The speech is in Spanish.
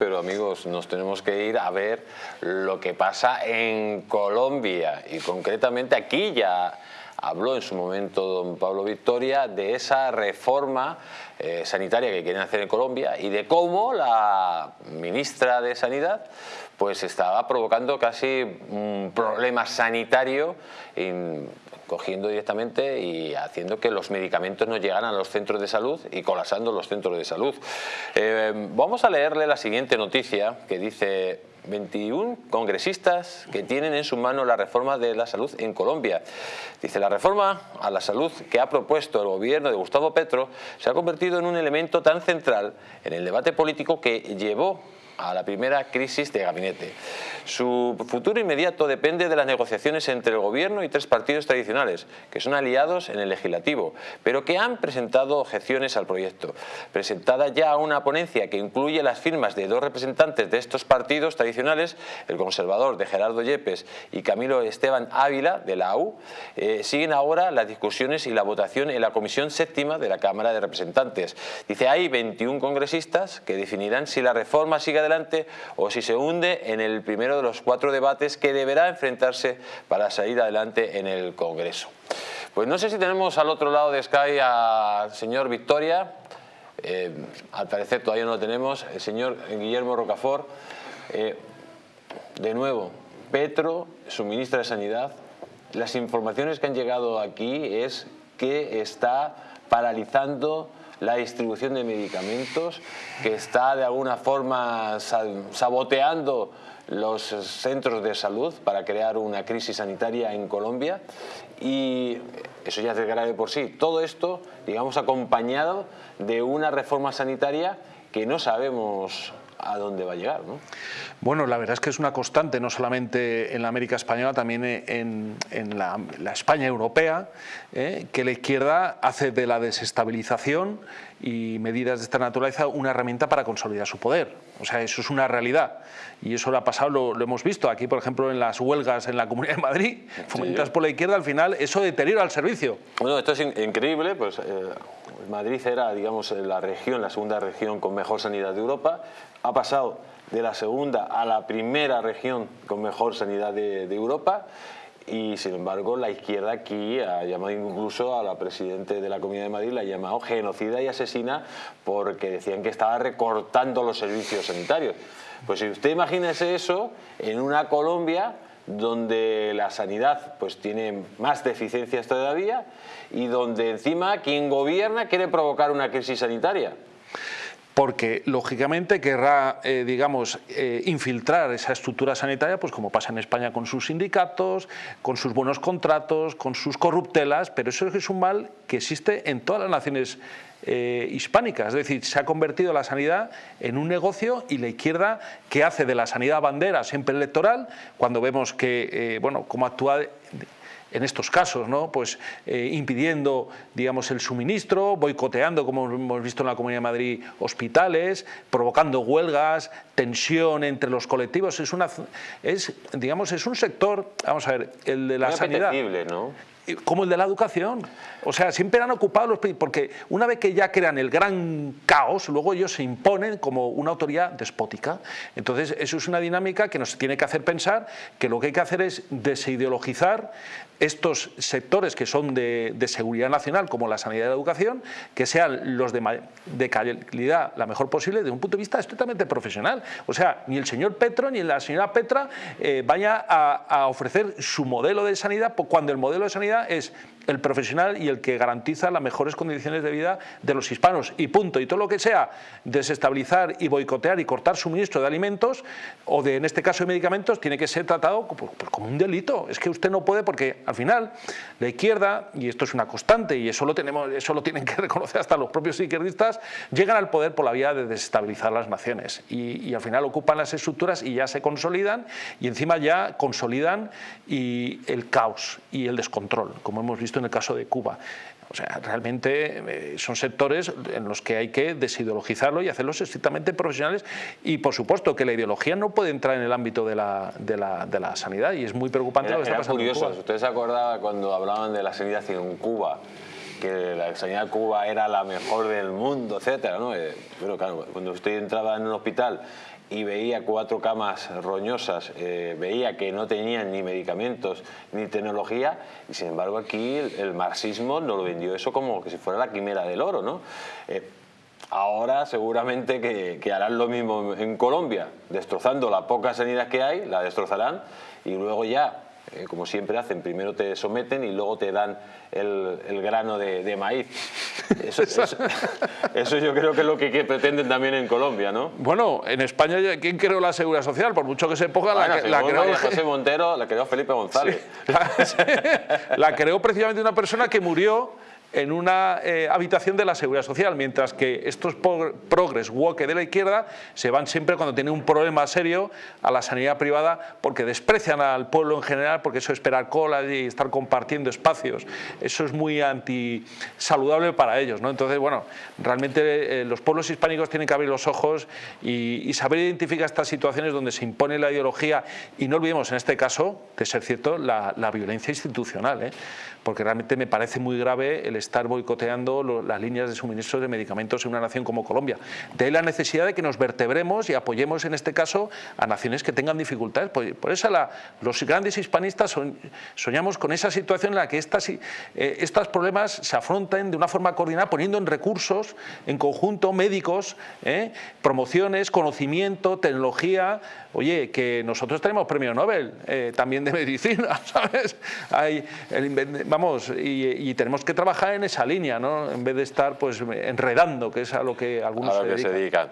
Pero amigos, nos tenemos que ir a ver lo que pasa en Colombia. Y concretamente aquí ya habló en su momento don Pablo Victoria de esa reforma eh, sanitaria que quieren hacer en Colombia y de cómo la ministra de Sanidad pues estaba provocando casi un problema sanitario cogiendo directamente y haciendo que los medicamentos no llegaran a los centros de salud y colapsando los centros de salud. Eh, vamos a leerle la siguiente noticia que dice 21 congresistas que tienen en su mano la reforma de la salud en Colombia. Dice, la reforma a la salud que ha propuesto el gobierno de Gustavo Petro se ha convertido en un elemento tan central en el debate político que llevó a la primera crisis de gabinete. Su futuro inmediato depende de las negociaciones entre el gobierno y tres partidos tradicionales, que son aliados en el legislativo, pero que han presentado objeciones al proyecto. Presentada ya una ponencia que incluye las firmas de dos representantes de estos partidos tradicionales, el conservador de Gerardo Yepes y Camilo Esteban Ávila de la AU, eh, siguen ahora las discusiones y la votación en la Comisión Séptima de la Cámara de Representantes. Dice, hay 21 congresistas que definirán si la reforma sigue adelante o si se hunde en el primero de los cuatro debates que deberá enfrentarse para salir adelante en el Congreso. Pues no sé si tenemos al otro lado de Sky al señor Victoria, eh, al parecer todavía no lo tenemos, el señor Guillermo Rocafort. Eh, de nuevo, Petro, su ministra de Sanidad, las informaciones que han llegado aquí es que está paralizando la distribución de medicamentos, que está de alguna forma saboteando los centros de salud para crear una crisis sanitaria en Colombia y eso ya es grave por sí. Todo esto, digamos, acompañado de una reforma sanitaria que no sabemos a dónde va a llegar. ¿no? Bueno, la verdad es que es una constante, no solamente en la América española, también en, la, España europea, ¿eh? que la izquierda hace de la desestabilización y medidas de esta naturaleza una herramienta para consolidar su poder. O sea, eso es una realidad. Y eso lo ha pasado, lo, hemos visto aquí, por ejemplo, en las huelgas en la Comunidad de Madrid, fomentadas por la izquierda, al final eso deteriora el servicio. Bueno, esto es increíble, pues... Eh, Madrid era, digamos, la región, la segunda región con mejor sanidad de Europa, ha pasado de la segunda a la primera región con mejor sanidad de, Europa y sin embargo la izquierda aquí ha llamado incluso a la presidenta de la Comunidad de Madrid, la ha llamado genocida y asesina porque decían que estaba recortando los servicios sanitarios. Pues si usted imagínese eso en una Colombia donde la sanidad pues tiene más deficiencias todavía y donde encima quien gobierna quiere provocar una crisis sanitaria porque lógicamente querrá, eh, digamos, eh, infiltrar esa estructura sanitaria, pues como pasa en España con sus sindicatos, con sus buenos contratos, con sus corruptelas, pero eso es un mal que existe en todas las naciones eh, hispánicas, es decir, se ha convertido la sanidad en un negocio y la izquierda que hace de la sanidad bandera siempre electoral, cuando vemos que, bueno, cómo actúa en estos casos, ¿no? pues, eh, impidiendo digamos, el suministro, boicoteando, como hemos visto en la Comunidad de Madrid, hospitales, provocando huelgas, tensión entre los colectivos. Es, una, es, digamos, es un sector, vamos a ver, el de la sanidad. ¿no? Como el de la educación. O sea, siempre han ocupado los porque una vez que ya crean el gran caos, luego ellos se imponen como una autoridad despótica. Entonces, eso es una dinámica que nos tiene que hacer pensar que lo que hay que hacer es desideologizar estos sectores que son de, seguridad nacional, como la sanidad y la educación, que sean los de, calidad la mejor posible desde un punto de vista estrictamente profesional. O sea, ni el señor Petro ni la señora Petra eh, vaya a, a ofrecer su modelo de sanidad cuando el modelo de sanidad es el profesional y el que garantiza las mejores condiciones de vida de los hispanos y punto. Y todo lo que sea desestabilizar y boicotear y cortar suministro de alimentos o de, en este caso, de medicamentos, tiene que ser tratado como, como un delito. Es que usted no puede porque al final la izquierda, y esto es una constante y eso lo, tenemos, eso lo tienen que reconocer hasta los propios izquierdistas, llegan al poder por la vía de desestabilizar las naciones y, y al final ocupan las estructuras y ya se consolidan y encima ya consolidan y el caos y el descontrol, como hemos visto en el caso de Cuba. O sea, realmente eh, son sectores en los que hay que desideologizarlo y hacerlos estrictamente profesionales y por supuesto que la ideología no puede entrar en el ámbito de la, de la, de la sanidad y es muy preocupante lo que está pasando curioso, ¿usted se acordaba cuando hablaban de la sanidad en Cuba? que la sanidad de Cuba era la mejor del mundo, etcétera, ¿no? Eh, pero claro, cuando usted entraba en un hospital y veía cuatro camas roñosas, eh, veía que no tenían ni medicamentos ni tecnología y sin embargo aquí el, marxismo nos lo vendió eso como que si fuera la quimera del oro. ¿no? Eh, ahora seguramente que, harán lo mismo en Colombia, destrozando la poca sanidad que hay, la destrozarán y luego ya eh, como siempre hacen, primero te someten y luego te dan el, grano de, maíz. Eso, yo creo que es lo que, pretenden también en Colombia, ¿no? Bueno, en España, ¿quién creó la Seguridad Social? Por mucho que se ponga, la, la, creó... José Montero, la creó Felipe González. la creó precisamente una persona que murió en una eh, habitación de la Seguridad Social, mientras que estos progres woke de la izquierda se van siempre cuando tienen un problema serio a la sanidad privada porque desprecian al pueblo en general, porque eso esperar cola y estar compartiendo espacios, eso es muy antisaludable para ellos. ¿no? Entonces, bueno, realmente eh, los pueblos hispánicos tienen que abrir los ojos y, saber identificar estas situaciones donde se impone la ideología y no olvidemos en este caso, de ser cierto, la, violencia institucional, ¿eh? porque realmente me parece muy grave el estar boicoteando las líneas de suministro de medicamentos en una nación como Colombia. De ahí la necesidad de que nos vertebremos y apoyemos en este caso a naciones que tengan dificultades. Por, eso los grandes hispanistas soñamos con esa situación en la que estas, eh, estos problemas se afronten de una forma coordinada poniendo en recursos en conjunto médicos, eh, promociones, conocimiento, tecnología. Oye, que nosotros tenemos premio Nobel eh, también de medicina, ¿sabes? Vamos, y tenemos que trabajar en esa línea, ¿no? en vez de estar pues enredando, que es a lo que algunos se dedican.